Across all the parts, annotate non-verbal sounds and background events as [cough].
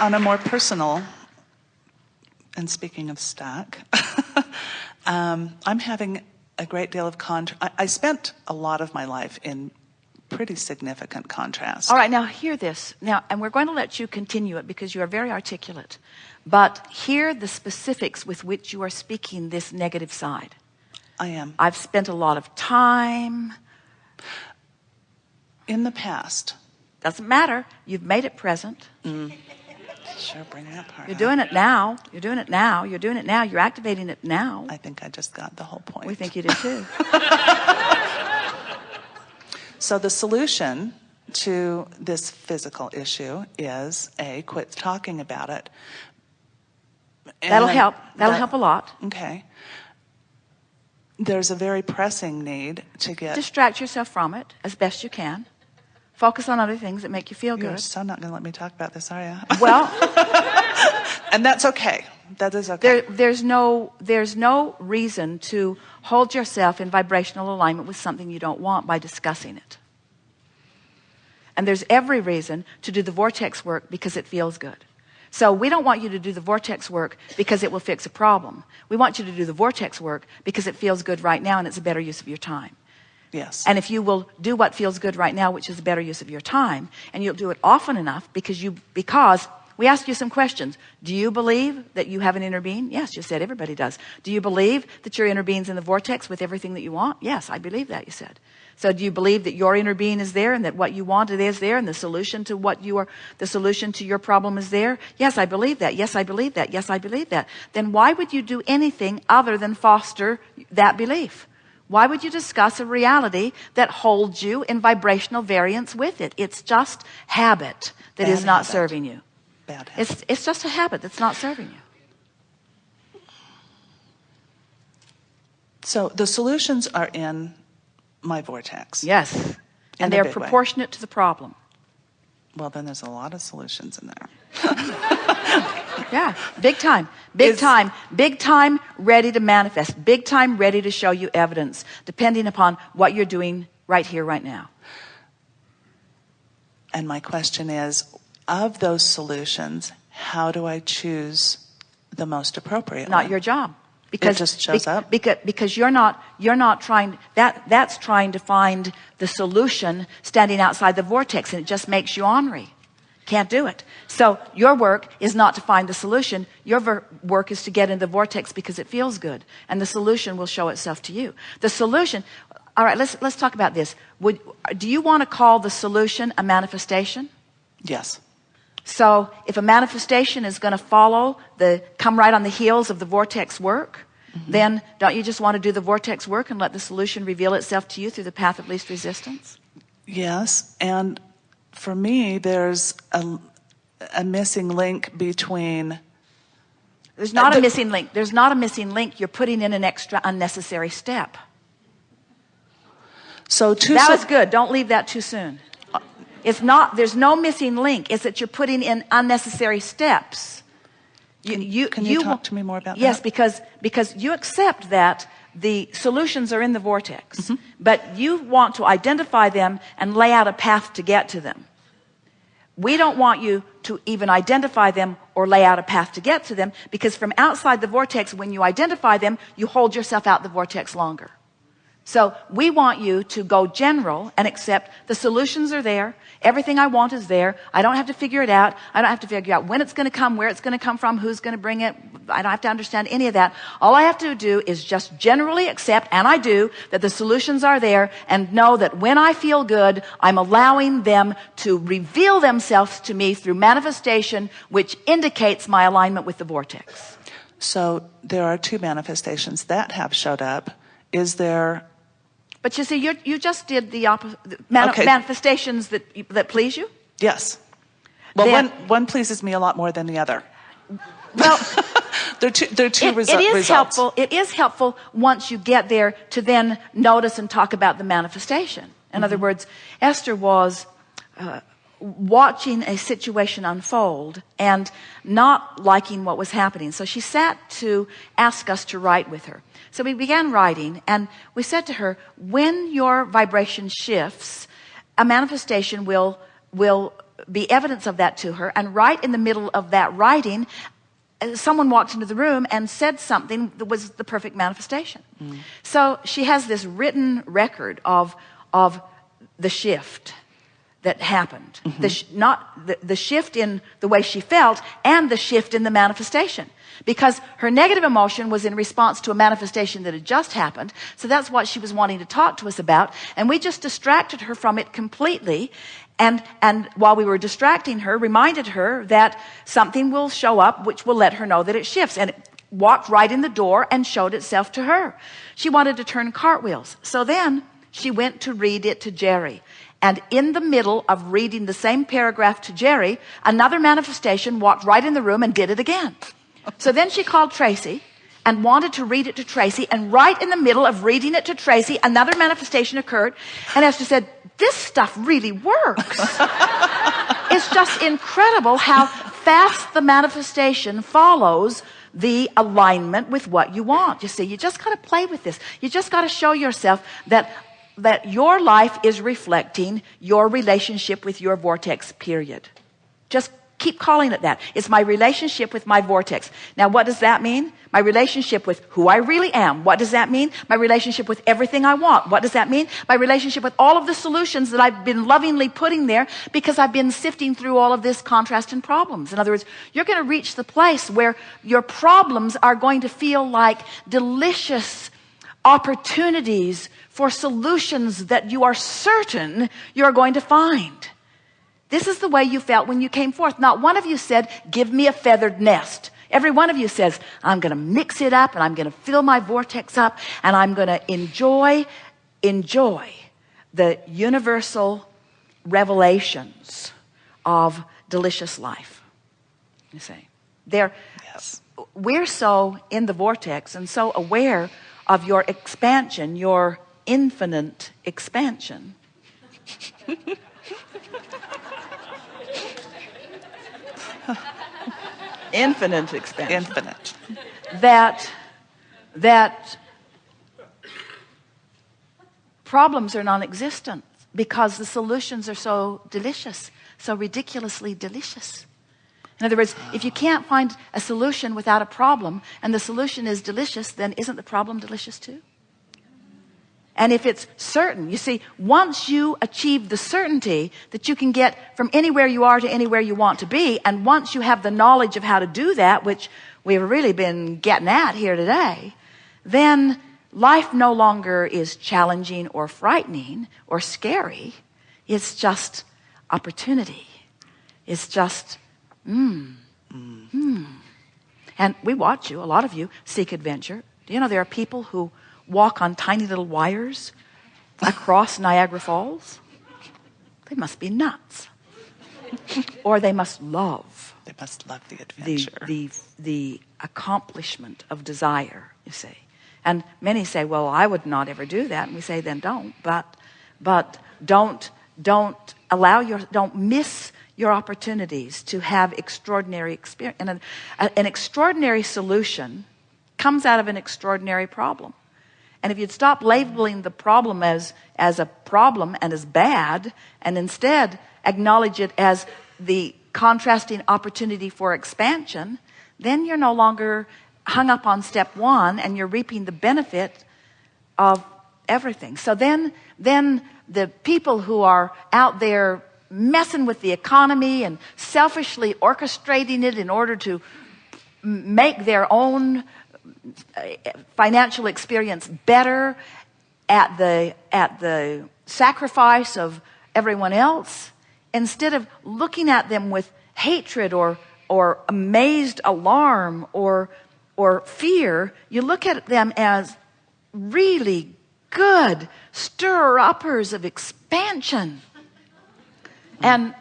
on a more personal, and speaking of stack, [laughs] um, I'm having a great deal of contrast. I, I spent a lot of my life in pretty significant contrast. All right, now hear this. Now, and we're going to let you continue it because you are very articulate. But hear the specifics with which you are speaking this negative side. I am. I've spent a lot of time. In the past. Doesn't matter. You've made it present. Mm. Sure, bring that part. You're doing it now. You're doing it now. You're doing it now. You're activating it now. I think I just got the whole point. We think you did too. [laughs] so the solution to this physical issue is a quit talking about it. And That'll help. That'll that, help a lot. Okay. There's a very pressing need to get distract yourself from it as best you can. Focus on other things that make you feel good. You're good. so not going to let me talk about this, are you? [laughs] Well, and that's okay. That is okay. There, there's no there's no reason to hold yourself in vibrational alignment with something you don't want by discussing it. And there's every reason to do the vortex work because it feels good. So we don't want you to do the vortex work because it will fix a problem. We want you to do the vortex work because it feels good right now and it's a better use of your time. Yes. And if you will do what feels good right now, which is a better use of your time, and you'll do it often enough because you, because we ask you some questions. Do you believe that you have an inner being? Yes, you said everybody does. Do you believe that your inner being's in the vortex with everything that you want? Yes, I believe that, you said. So do you believe that your inner being is there and that what you want is there and the solution to what you are, the solution to your problem is there? Yes, I believe that. Yes, I believe that. Yes, I believe that. Then why would you do anything other than foster that belief? Why would you discuss a reality that holds you in vibrational variance with it? It's just habit that Bad is not habit. serving you. Bad habit. It's, it's just a habit that's not serving you. So the solutions are in my vortex. Yes. and they're proportionate way. to the problem. Well, then there's a lot of solutions in there. [laughs] yeah, big time, big time, big time ready to manifest, big time ready to show you evidence, depending upon what you're doing right here, right now. And my question is of those solutions, how do I choose the most appropriate? Not one? your job. Because it just shows up? because because you're not you're not trying that that's trying to find the solution standing outside the vortex and it just makes you ornery. Can't do it. So your work is not to find the solution. Your work is to get in the vortex because it feels good and the solution will show itself to you. The solution all right let's let's talk about this. Would do you want to call the solution a manifestation? Yes so if a manifestation is going to follow the come right on the heels of the vortex work, mm-hmm. then don't you just want to do the vortex work and let the solution reveal itself to you through the path of least resistance? Yes. And for me, there's a, a missing link between. There's not the, a missing link. There's not a missing link. You're putting in an extra unnecessary step. So too that was good. Don't leave that too soon. It's not, there's no missing link. It's that you're putting in unnecessary steps. You, can you, can you, you talk to me more about yes, that? Yes, because, because you accept that the solutions are in the vortex, mm-hmm. but you want to identify them and lay out a path to get to them. We don't want you to even identify them or lay out a path to get to them because from outside the vortex, when you identify them, you hold yourself out the vortex longer. So we want you to go general and accept the solutions are there. Everything I want is there. I don't have to figure it out. I don't have to figure out when it's going to come, where it's going to come from, who's going to bring it. I don't have to understand any of that. All I have to do is just generally accept, and I do, that the solutions are there and know that when I feel good, I'm allowing them to reveal themselves to me through manifestation, which indicates my alignment with the vortex. So there are two manifestations that have showed up. Is there but you see, you, you just did the, mani- okay. manifestations that, that please you. Yes. Well, then, one, one pleases me a lot more than the other. Well, [laughs] they're two, they're two it, resu- it is results. helpful. It is helpful once you get there to then notice and talk about the manifestation. In mm-hmm. other words, Esther was uh, watching a situation unfold and not liking what was happening. So she sat to ask us to write with her. So we began writing and we said to her, when your vibration shifts, a manifestation will, will be evidence of that to her. And right in the middle of that writing, someone walked into the room and said something that was the perfect manifestation. Mm. So she has this written record of, of the shift that happened. Mm-hmm. The sh- not the, the shift in the way she felt and the shift in the manifestation. Because her negative emotion was in response to a manifestation that had just happened. So that's what she was wanting to talk to us about. And we just distracted her from it completely. And, and while we were distracting her, reminded her that something will show up which will let her know that it shifts. And it walked right in the door and showed itself to her. She wanted to turn cartwheels. So then she went to read it to Jerry. And in the middle of reading the same paragraph to Jerry, another manifestation walked right in the room and did it again. So then she called Tracy and wanted to read it to Tracy. And right in the middle of reading it to Tracy, another manifestation occurred. And Esther said, this stuff really works. [laughs] it's just incredible how fast the manifestation follows the alignment with what you want. You see, you just got to play with this. You just got to show yourself that that your life is reflecting your relationship with your vortex period. Just keep calling it that. It's my relationship with my vortex. Now, what does that mean? My relationship with who I really am. What does that mean? My relationship with everything I want. What does that mean? My relationship with all of the solutions that I've been lovingly putting there because I've been sifting through all of this contrast and problems. In other words, you're going to reach the place where your problems are going to feel like delicious opportunities for solutions that you are certain you're going to find. This is the way you felt when you came forth. Not one of you said, give me a feathered nest. Every one of you says, I'm going to mix it up and I'm going to fill my vortex up and I'm going to enjoy, enjoy the universal revelations of delicious life. You see, there, yes. we're so in the vortex and so aware of your expansion, your infinite expansion. [laughs] infinite expansion. Infinite. That, that problems are non-existent because the solutions are so delicious, so ridiculously delicious. In other words, if you can't find a solution without a problem and the solution is delicious, then isn't the problem delicious too? And if it's certain, you see, once you achieve the certainty that you can get from anywhere you are to anywhere you want to be, and once you have the knowledge of how to do that, which we've really been getting at here today, then life no longer is challenging or frightening or scary. It's just opportunity. It's just, mmm, mmm. And we watch you, a lot of you seek adventure. Do you know there are people who walk on tiny little wires across Niagara Falls? They must be nuts. [laughs] or they must love. They must love the adventure. The, the, the accomplishment of desire, you see. And many say, well, I would not ever do that. And we say, then don't. But, but don't, don't allow your, don't miss your opportunities to have extraordinary experience. And an, an extraordinary solution comes out of an extraordinary problem. And if you'd stop labeling the problem as, as a problem and as bad, and instead acknowledge it as the contrasting opportunity for expansion, then you're no longer hung up on step one and you're reaping the benefit of everything. So then, then the people who are out there messing with the economy and selfishly orchestrating it in order to make their own uh, financial experience better at the, at the sacrifice of everyone else, instead of looking at them with hatred or, or amazed alarm or, or fear, you look at them as really good stir uppers of expansion and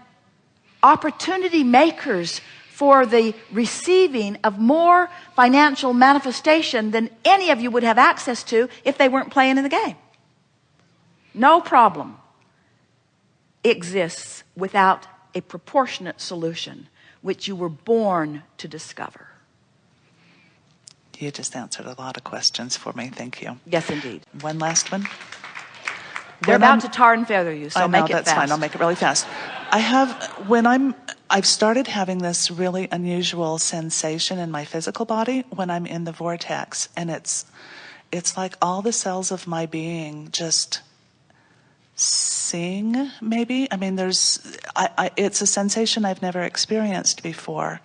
opportunity makers for the receiving of more financial manifestation than any of you would have access to if they weren't playing in the game. No problem exists without a proportionate solution which you were born to discover. You just answered a lot of questions for me. Thank you. Yes, indeed. One last one. They're about to tar and feather you, so I know, make it that's fast. fine. I'll make it really fast. I have, when I'm, I've started having this really unusual sensation in my physical body when I'm in the vortex. And it's, it's like all the cells of my being just sing, maybe. I mean, there's, I, I, it's a sensation I've never experienced before.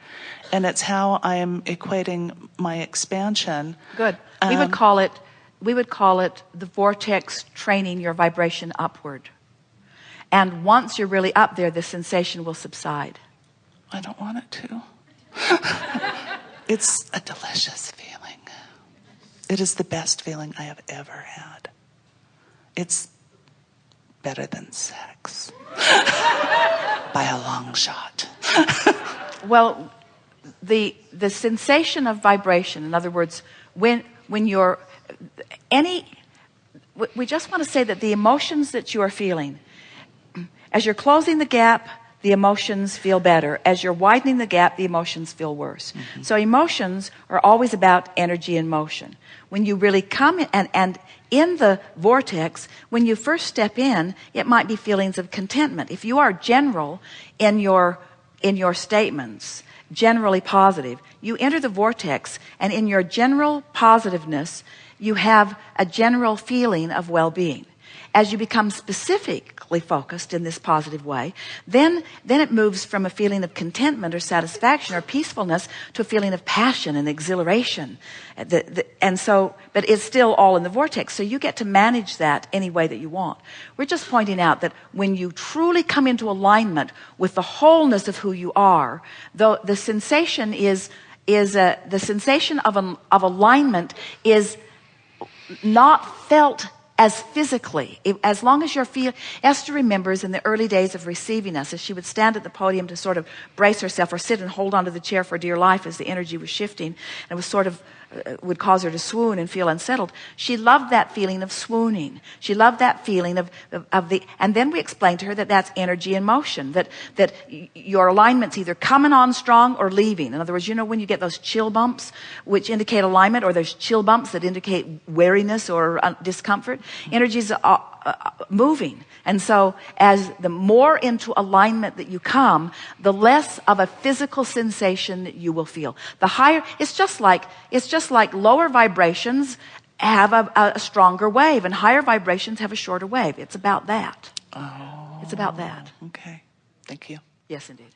And it's how I'm equating my expansion. Good. We would Um, call it, we would call it the vortex training your vibration upward. And once you're really up there, the sensation will subside. I don't want it to. [laughs] it's a delicious feeling. It is the best feeling I have ever had. It's better than sex [laughs] by a long shot. [laughs] Well, the the sensation of vibration, in other words, when when you're any we- just want to say that the emotions that you are feeling as you're closing the gap the emotions feel better. As you're widening the gap the emotions feel worse. Mm-hmm. So emotions are always about energy and motion. When you really come in and, and in the vortex when you first step in it might be feelings of contentment. If you are general in your in your statements generally positive you enter the vortex and in your general positiveness you have a general feeling of well-being. As you become specifically focused in this positive way then then it moves from a feeling of contentment or satisfaction or peacefulness to a feeling of passion and exhilaration. Uh, the, the, and so but it's still all in the vortex. So you get to manage that any way that you want. We're just pointing out that when you truly come into alignment with the wholeness of who you are though the sensation is is a, the sensation of, an, of alignment is not felt as physically as long as you're feel Esther remembers in the early days of receiving us as she would stand at the podium to sort of brace herself or sit and hold onto the chair for dear life as the energy was shifting and it was sort of uh, would cause her to swoon and feel unsettled. She loved that feeling of swooning. She loved that feeling of, of, of the and then we explained to her that that's energy in motion that that your alignment's either coming on strong or leaving. In other words you know when you get those chill bumps which indicate alignment or those chill bumps that indicate weariness or uh, discomfort energy's uh, uh, moving and so as the more into alignment that you come the less of a physical sensation that you will feel the higher it's just like it's just like lower vibrations have a, a stronger wave and higher vibrations have a shorter wave it's about that Oh. it's about that Okay. Thank you. yes indeed